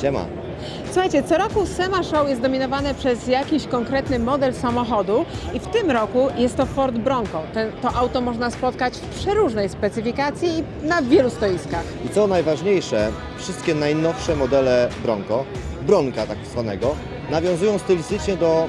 Siema. Słuchajcie, co roku SEMA Show jest dominowane przez jakiś konkretny model samochodu i w tym roku jest to Ford Bronco. Ten, to auto można spotkać w przeróżnej specyfikacji i na wielu stoiskach. I co najważniejsze, wszystkie najnowsze modele Bronco, Bronka tak zwanego, nawiązują stylistycznie do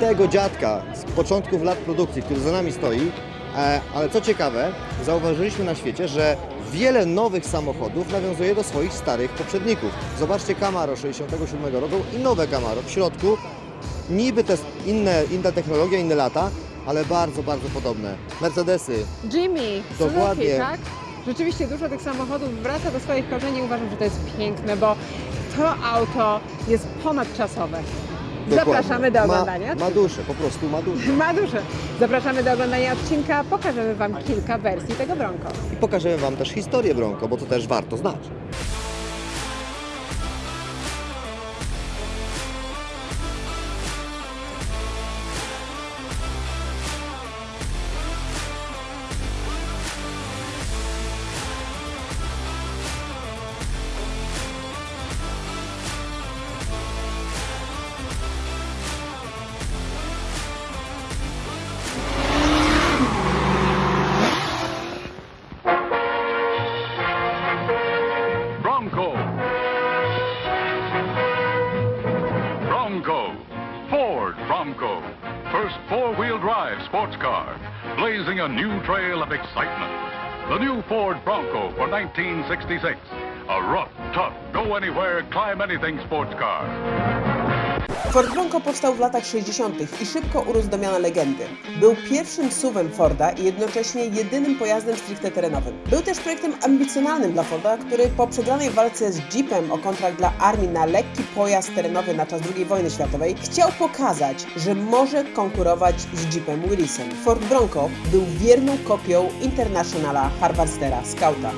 tego dziadka z początków lat produkcji, który za nami stoi. E, Ale co ciekawe, zauważyliśmy na świecie, że wiele nowych samochodów nawiązuje do swoich starych poprzedników. Zobaczcie Camaro 67 roku i nowe Camaro w środku. Niby te inne, inna technologia, inne lata, ale bardzo, bardzo podobne. Mercedesy, Jimmy, Dokładnie. Suzuki, tak? Rzeczywiście dużo tych samochodów wraca do swoich korzeni. Uważam, że to jest piękne, bo to auto jest ponadczasowe. Dokładnie. Zapraszamy do Ma- oglądania. Ma duszę, po prostu ma duszę. Ma duże. Zapraszamy do oglądania odcinka. Pokażemy Wam kilka wersji tego Bronco. I pokażemy Wam też historię Bronco, bo to też warto znać. A new trail of excitement. The new Ford Bronco for 1966. A rough, tough, go-anywhere, climb-anything sports car. Ford Bronco powstał w latach 60. i szybko urósł do miana legendy. Był pierwszym SUV-em Forda i jednocześnie jedynym pojazdem stricte terenowym. Był też projektem ambicjonalnym dla Forda, który po przegranej walce z Jeepem o kontrakt dla armii na lekki pojazd terenowy na czas II wojny światowej chciał pokazać, że może konkurować z Jeepem Willisem. Ford Bronco był wierną kopią Internationala Harvestera Scouta.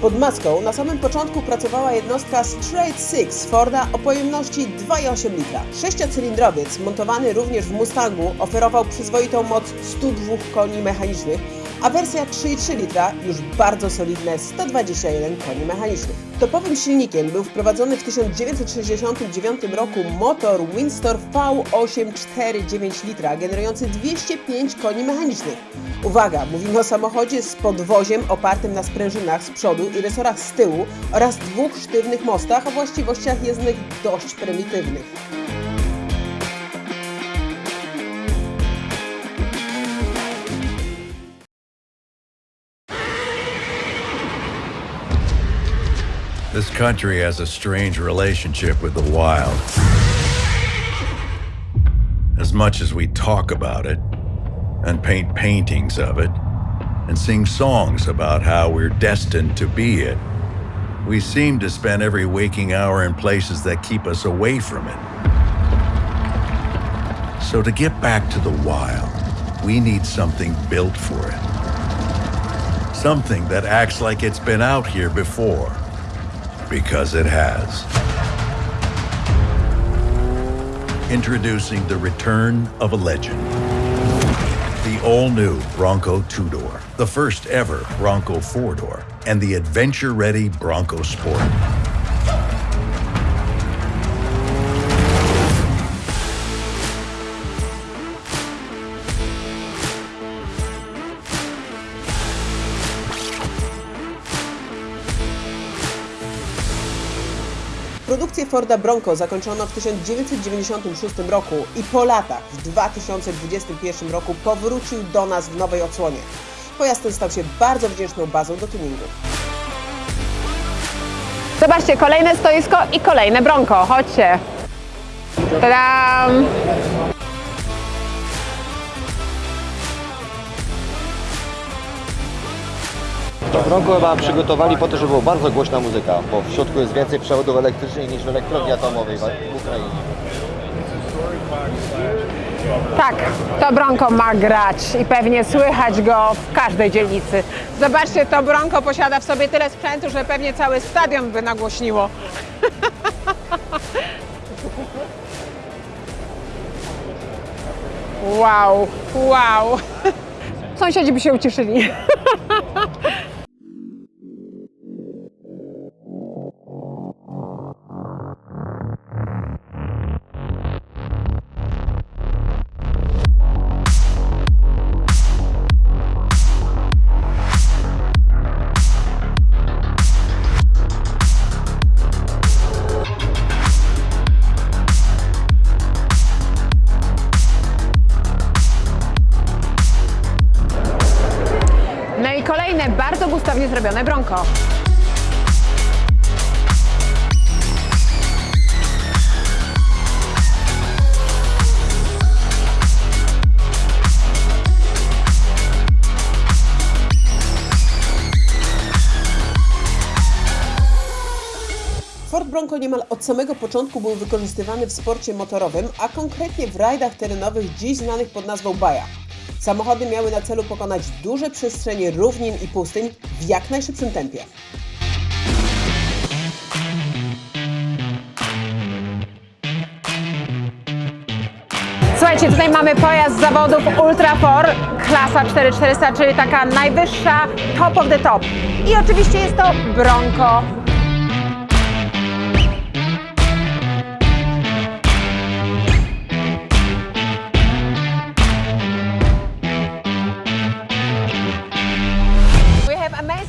Pod maską na samym początku pracowała jednostka Straight Six Forda o pojemności 2,8 litra. Sześciocylindrowiec montowany również w Mustangu oferował przyzwoitą moc 102 koni mechanicznych, a wersja 3,3 litra już bardzo solidne 121 koni mechanicznych. Topowym silnikiem był wprowadzony w 1969 roku motor Windsor V8 4,9 litra generujący 205 koni mechanicznych. Uwaga, mówimy o samochodzie z podwoziem opartym na sprężynach z przodu i resorach z tyłu oraz dwóch sztywnych mostach o właściwościach jezdnych dość prymitywnych. This country has a strange relationship with the wild. As much as we talk about it, and paint paintings of it, and sing songs about how we're destined to be it, we seem to spend every waking hour in places that keep us away from it. So to get back to the wild, we need something built for it. Something that acts like it's been out here before because it has. Introducing the return of a legend. The all new Bronco two door, the first ever Bronco four door, and the adventure ready Bronco Sport. Forda Bronco zakończono w 1996 roku i po latach, w 2021 roku, powrócił do nas w nowej odsłonie. Pojazd ten stał się bardzo wdzięczną bazą do tuningu. Zobaczcie, kolejne stoisko i kolejne Bronco. Chodźcie. Tadam! Bronco chyba przygotowali po to, żeby była bardzo głośna muzyka, bo w środku jest więcej przewodów elektrycznych niż w elektrowni atomowej w Ukrainie. Tak, to Bronco ma grać i pewnie słychać go w każdej dzielnicy. Zobaczcie, to Bronco posiada w sobie tyle sprzętu, że pewnie cały stadion by nagłośniło. Wow, wow. Sąsiedzi by się ucieszyli. zrobione Bronco. Ford Bronco niemal od samego początku był wykorzystywany w sporcie motorowym, a konkretnie w rajdach terenowych dziś znanych pod nazwą Baja. Samochody miały na celu pokonać duże przestrzenie równin i pustyń w jak najszybszym tempie. Słuchajcie, tutaj mamy pojazd z zawodów Ultra 4, klasa 4400, czyli taka najwyższa, top of the top. I oczywiście jest to Bronco.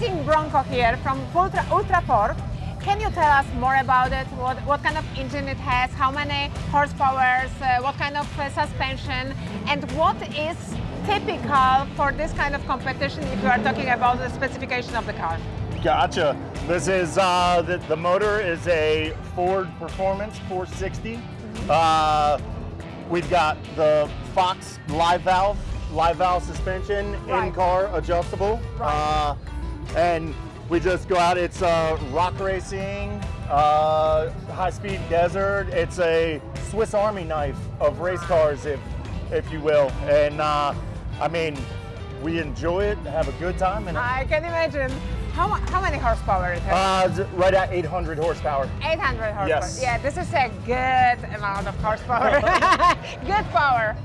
Amazing Bronco here from Ultra, Ultra 4. Can you tell us more about it? What, what kind of engine it has? How many horsepowers? Uh, what kind of uh, suspension? And what is typical for this kind of competition if you are talking about the specification of the car? Gotcha. This is uh, the, the motor is a Ford Performance 460. Uh, we've got the Fox live valve, live valve suspension, Right. in-car adjustable, Right. uh, and we just go out. It's uh, rock racing, uh, high-speed desert. It's a Swiss Army knife of race cars, if if you will. And uh, I mean, we enjoy it, have a good time, and I can imagine. How, how many horsepower it has? uh, right at 800 horsepower. 800 horsepower. yes. Yeah, this is a good amount of horsepower. good power.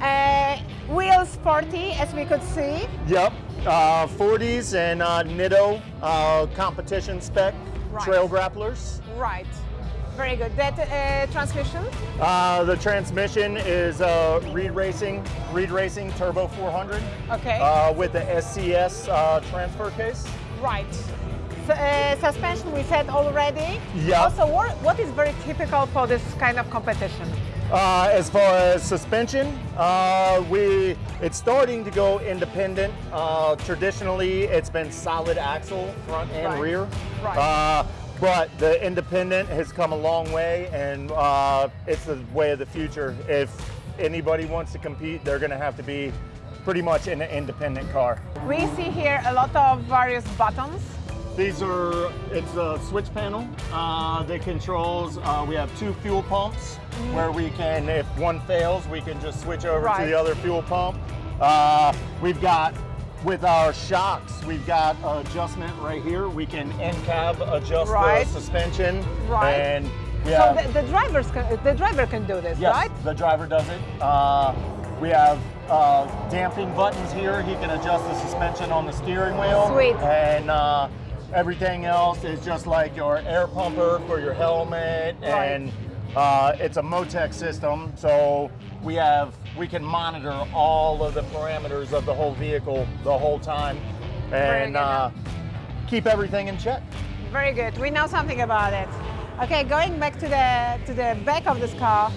Uh, wheels 40, as we could see. Yep. Uh, 40s and uh, Nitto uh, competition spec Right. trail grapplers. Right. Very good. That uh, transmission? Uh, the transmission is uh, Reed Racing, Reed Racing Turbo 400 Okay. uh, with the SCS uh, transfer case. Right. Uh, suspension we said already. Yeah. Also, what, what is very typical for this kind of competition? Uh, as far as suspension, uh, we it's starting to go independent. Uh, traditionally, it's been solid axle, front and Right. rear. Right. Uh, but the independent has come a long way, and uh, it's the way of the future. If anybody wants to compete, they're going to have to be pretty much in an independent car. We see here a lot of various buttons. These are, it's a switch panel uh, that controls, uh, we have two fuel pumps where we can, if one fails, we can just switch over Right. to the other fuel pump. Uh, we've got, with our shocks, we've got adjustment right here. We can end cab adjust Right. the suspension. Right. And we So have, the, the drivers can, the driver can do this, yes, right? the driver does it. Uh, we have uh, damping buttons here. He can adjust the suspension on the steering wheel. Sweet. And uh, everything else is just like your air pumper for your helmet. Right. And uh, it's a Motec system, so we have we can monitor all of the parameters of the whole vehicle the whole time, and uh, keep everything in check. Very good. We know something about it. Okay, going back to the to the back of this car.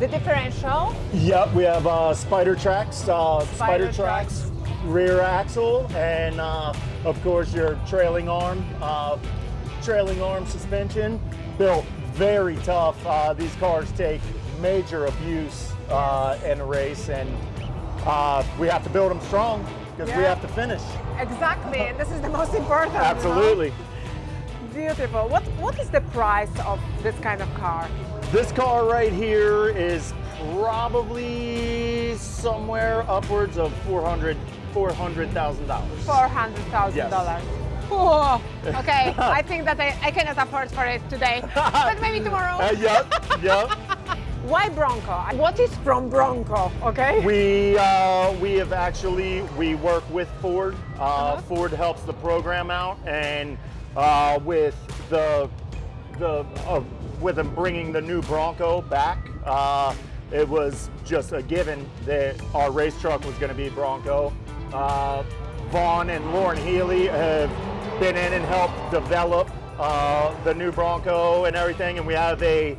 The differential. Yep, we have uh, spider tracks, uh, Spider spider, tracks, rear axle, and uh, of course your trailing arm, uh, trailing arm suspension. Built very tough. Uh, these cars take major abuse uh, in a race, and uh, we have to build them strong because we have to finish. Exactly, and this is the most important. Absolutely. Beautiful. What what is the price of this kind of car? This car right here is probably somewhere upwards of 400 $400,000. Four hundred thousand dollars. Okay, I think that I, I cannot afford for it today, but maybe tomorrow. Uh, yep, yep. Why Bronco? What is from Bronco? Okay. We uh, we have actually we work with Ford. Uh, Uh-huh. Ford helps the program out, and uh, with the the uh, with them bringing the new Bronco back, uh, it was just a given that our race truck was going to be Bronco. Uh, Vaughn and Lauren Healy have been in and helped develop uh, the new Bronco and everything, and we have a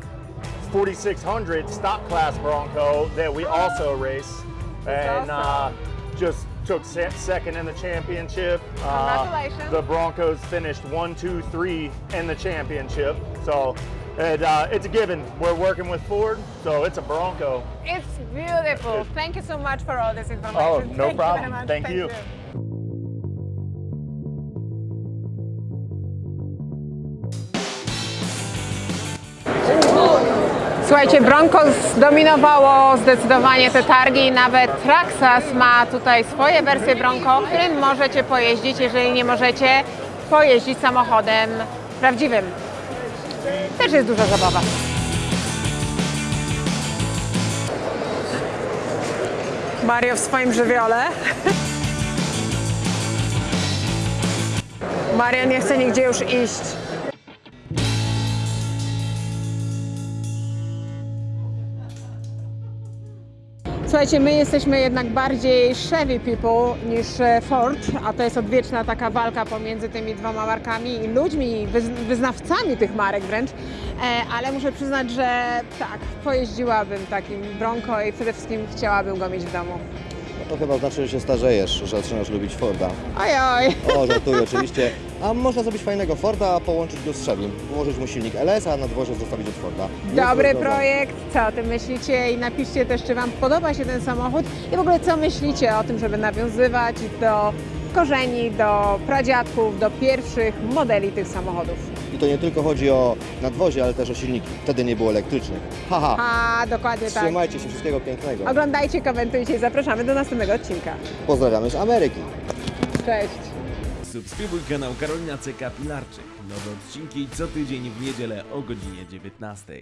4600 stock class Bronco that we also race, and uh, just took se- second in the championship. Uh, Congratulations. the Broncos finished one, two, three in the championship. So it, uh, it's a given. We're working with Ford, so it's a Bronco. It's beautiful. Thank you so much for all this information. Oh, no Thank you problem. much. Thank you. Słuchajcie, Bronco zdominowało zdecydowanie te targi. Nawet Traxas ma tutaj swoje wersje Bronco, którym możecie pojeździć, jeżeli nie możecie pojeździć samochodem prawdziwym. Też jest duża zabawa. Mario w swoim żywiole. Mario nie chce nigdzie już iść. Słuchajcie, my jesteśmy jednak bardziej Chevy people niż e, Ford, a to jest odwieczna taka walka pomiędzy tymi dwoma markami i ludźmi, wyz- wyznawcami tych marek wręcz. E, ale muszę przyznać, że tak, pojeździłabym takim Bronco i przede wszystkim chciałabym go mieć w domu. To chyba znaczy, że się starzejesz, że zaczynasz lubić Forda. Oj. O, żartuję oczywiście. A można zrobić fajnego Forda, a połączyć go z Chevy. Włożyć mu silnik LS, a na dworze zostawić od Forda. Jest Dobry projekt, co o tym myślicie i napiszcie też, czy Wam podoba się ten samochód i w ogóle co myślicie o tym, żeby nawiązywać do korzeni, do pradziadków, do pierwszych modeli tych samochodów. I to nie tylko chodzi o nadwozie, ale też o silniki. Wtedy nie było elektrycznych. Haha. A, dokładnie tak. Trzymajcie się, wszystkiego pięknego. Oglądajcie, komentujcie i zapraszamy do następnego odcinka. Pozdrawiamy z Ameryki. Cześć! Subskrybuj kanał Karolina CK Pilarczyk. Nowe odcinki co tydzień w niedzielę o godzinie 19.